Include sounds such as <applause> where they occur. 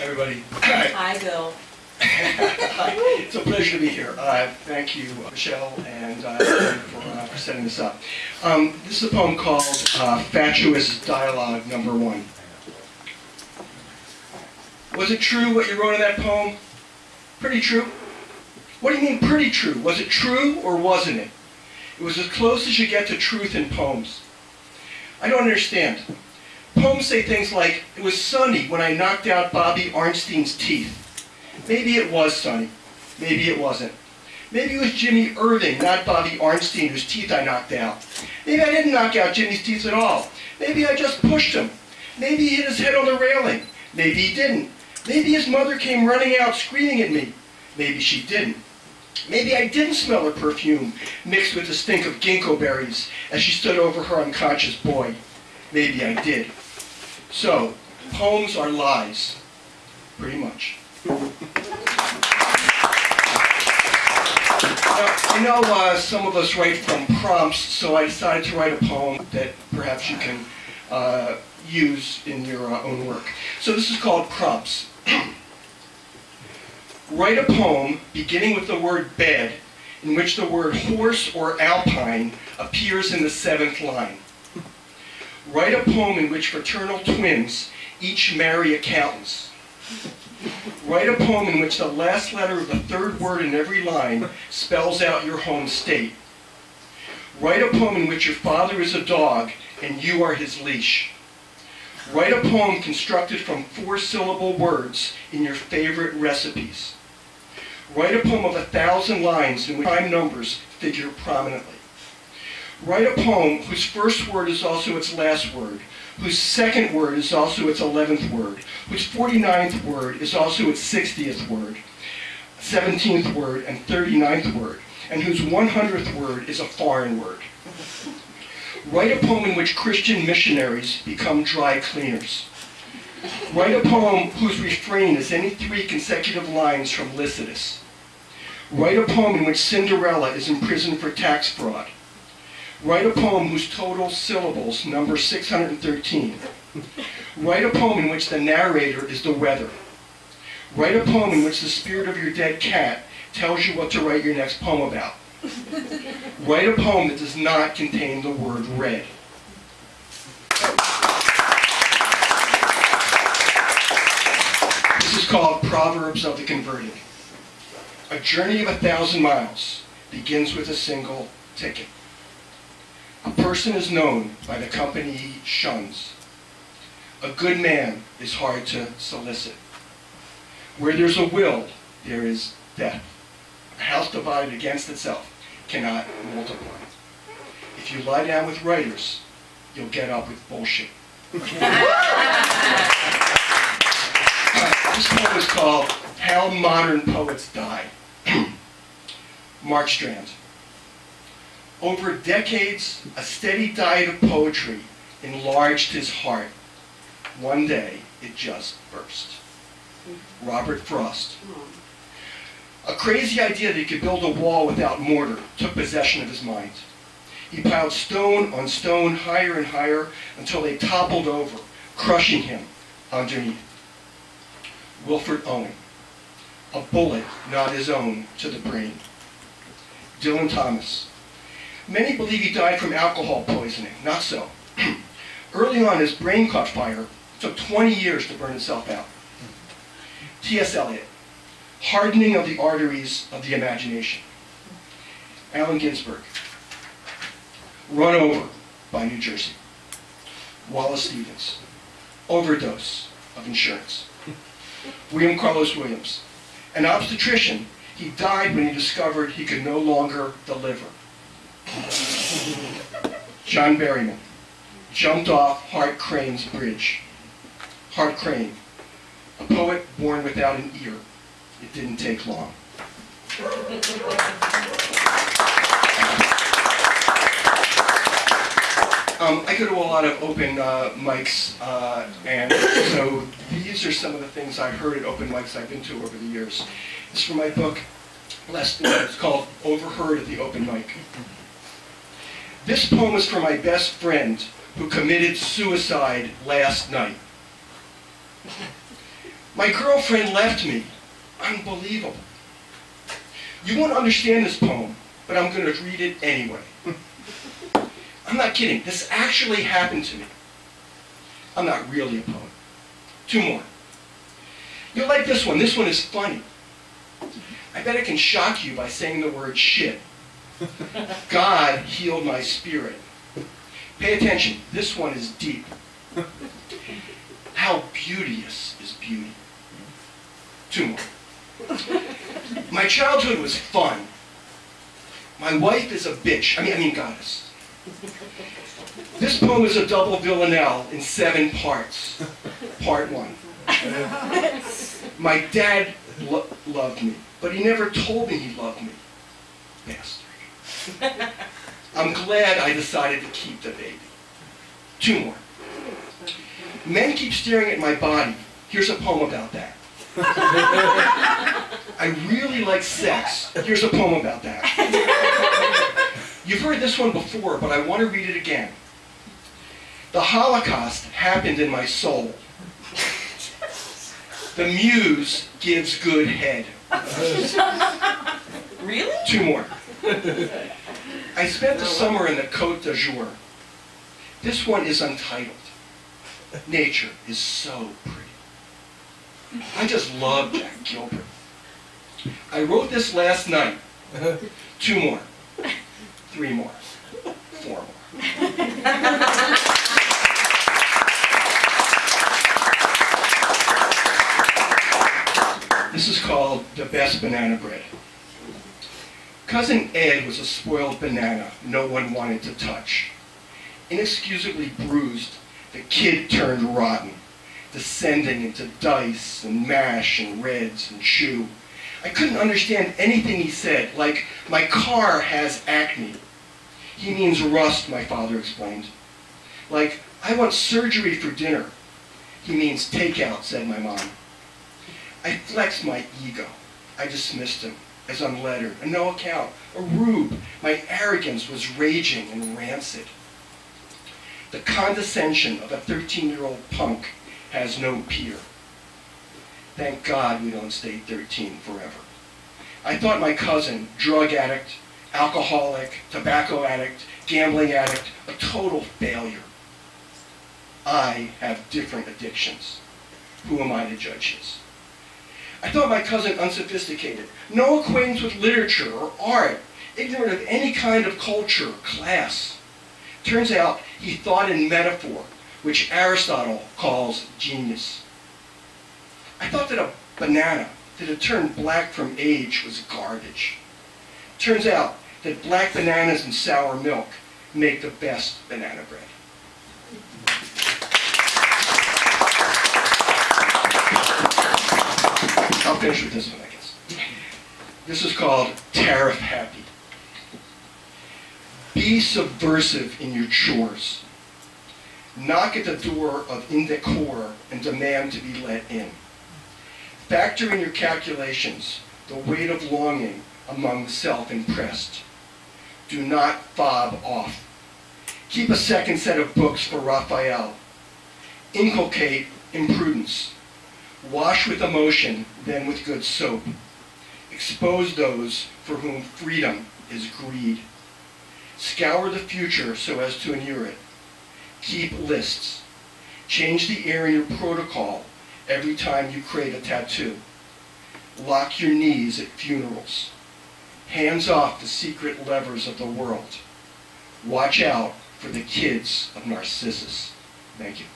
everybody. Hi. Bill. <laughs> It's a pleasure to be here. Uh, Thank you, Michelle, and uh, for uh, for setting this up. Um, This is a poem called uh, Fatuous Dialogue Number One. Was it true what you wrote in that poem? Pretty true? What do you mean pretty true? Was it true or wasn't it? It was as close as you get to truth in poems. I don't understand. Poems say things like, it was sunny when I knocked out Bobby Arnstein's teeth. Maybe it was sunny. Maybe it wasn't. Maybe it was Jimmy Irving, not Bobby Arnstein, whose teeth I knocked out. Maybe I didn't knock out Jimmy's teeth at all. Maybe I just pushed him. Maybe he hit his head on the railing. Maybe he didn't. Maybe his mother came running out screaming at me. Maybe she didn't. Maybe I didn't smell her perfume mixed with the stink of ginkgo berries as she stood over her unconscious boy. Maybe I did. So, poems are lies. Pretty much. Now, I know uh, some of us write from prompts, so I decided to write a poem that perhaps you can uh, use in your uh, own work. So this is called Prompts. <clears throat> write a poem beginning with the word bed, in which the word horse or alpine appears in the seventh line. Write a poem in which fraternal twins each marry accountants. Write a poem in which the last letter of the third word in every line spells out your home state. Write a poem in which your father is a dog and you are his leash. Write a poem constructed from four-syllable words in your favorite recipes. Write a poem of a thousand lines in which prime numbers figure prominently. Write a poem whose first word is also its last word, whose second word is also its eleventh word, whose 49th word is also its 60th word, 17th word, and 39th word, and whose 100th word is a foreign word. Write a poem in which Christian missionaries become dry cleaners. Write a poem whose refrain is any three consecutive lines from Lycidas. Write a poem in which Cinderella is imprisoned for tax fraud. Write a poem whose total syllables number 613. Write a poem in which the narrator is the weather. Write a poem in which the spirit of your dead cat tells you what to write your next poem about. Write a poem that does not contain the word red. This is called Proverbs of the Converted. A journey of a thousand miles begins with a single ticket. Person is known by the company he shuns. A good man is hard to solicit. Where there's a will, there is death. A house divided against itself cannot multiply. If you lie down with writers, you'll get up with bullshit. This poem is called How Modern Poets Die. <clears throat> Mark Strand. Over decades, a steady diet of poetry enlarged his heart. One day, it just burst. Robert Frost. A crazy idea that he could build a wall without mortar took possession of his mind. He piled stone on stone higher and higher until they toppled over, crushing him underneath. Wilfred Owen. A bullet not his own to the brain. Dylan Thomas. Many believe he died from alcohol poisoning. Not so. <clears throat> Early on, his brain caught fire. It took 20 years to burn itself out. T.S. Eliot. Hardening of the arteries of the imagination. Allen Ginsberg. Run over by New Jersey. Wallace Stevens. Overdose of insurance. <laughs> William Carlos Williams. An obstetrician, he died when he discovered he could no longer deliver. John Berryman jumped off Hart Crane's bridge. Hart Crane, a poet born without an ear. It didn't take long. Um, I go to a lot of open uh, mics, uh, and so these are some of the things I've heard at open mics I've been to over the years. It's from my book, last, it's called Overheard at the Open Mic. This poem is for my best friend who committed suicide last night. My girlfriend left me. Unbelievable. You won't understand this poem, but I'm going to read it anyway. I'm not kidding. This actually happened to me. I'm not really a poet. Two more. You'll like this one. This one is funny. I bet I can shock you by saying the word shit. <laughs> God healed my spirit. Pay attention. This one is deep. How beauteous is beauty. Two more. My childhood was fun. My wife is a bitch. I mean, I mean goddess. This poem is a double villanelle in seven parts. Part one. My dad lo- loved me, but he never told me he loved me. Bastard. I'm glad I decided to keep the baby. Two more. Men keep staring at my body. Here's a poem about that. I really like sex. Here's a poem about that. You've heard this one before, but I want to read it again. The Holocaust happened in my soul. The muse gives good head. Really? Two more. I spent the summer in the Côte d'Azur. This one is untitled. Nature is so pretty. I just love Jack Gilbert. I wrote this last night. Uh-huh. Two more. Three more. Four more. This is called the best banana bread. Cousin Ed was a spoiled banana no one wanted to touch. Inexcusably bruised, the kid turned rotten, descending into dice and mash and reds and chew. I couldn't understand anything he said, like, my car has acne. He means rust, my father explained. Like, I want surgery for dinner. He means takeout, said my mom. I flexed my ego. I dismissed him as unlettered, a no account, a rube. My arrogance was raging and rancid. The condescension of a 13-year-old punk has no peer. Thank God we don't stay 13 forever. I thought my cousin, drug addict, alcoholic, tobacco addict, gambling addict, a total failure. I have different addictions. Who am I to judge his? I thought my cousin unsophisticated, no acquaintance with literature or art, ignorant of any kind of culture or class. Turns out he thought in metaphor, which Aristotle calls genius. I thought that a banana that had turned black from age was garbage. Turns out that black bananas and sour milk make the best banana bread. Finish with this one, I guess. This is called Tariff Happy. Be subversive in your chores. Knock at the door of indecor and demand to be let in. Factor in your calculations the weight of longing among the self-impressed. Do not fob off. Keep a second set of books for Raphael. Inculcate imprudence. Wash with emotion, then with good soap. Expose those for whom freedom is greed. Scour the future so as to inure it. Keep lists. Change the air in your protocol every time you create a tattoo. Lock your knees at funerals. Hands off the secret levers of the world. Watch out for the kids of Narcissus. Thank you.